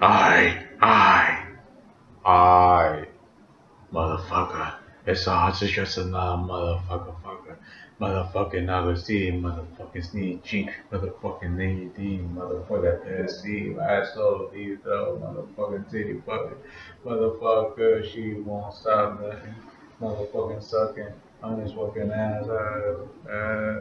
I, I, I, motherfucker. It's all just another motherfucker, fucker. Motherfucking Augustine, motherfucking Sneak Cheek, motherfucking team D, motherfucker SC, asshole, these though, motherfucking titty fucking, motherfucker, she won't stop nothing, motherfucking sucking I'm just fucking ass. Uh, uh,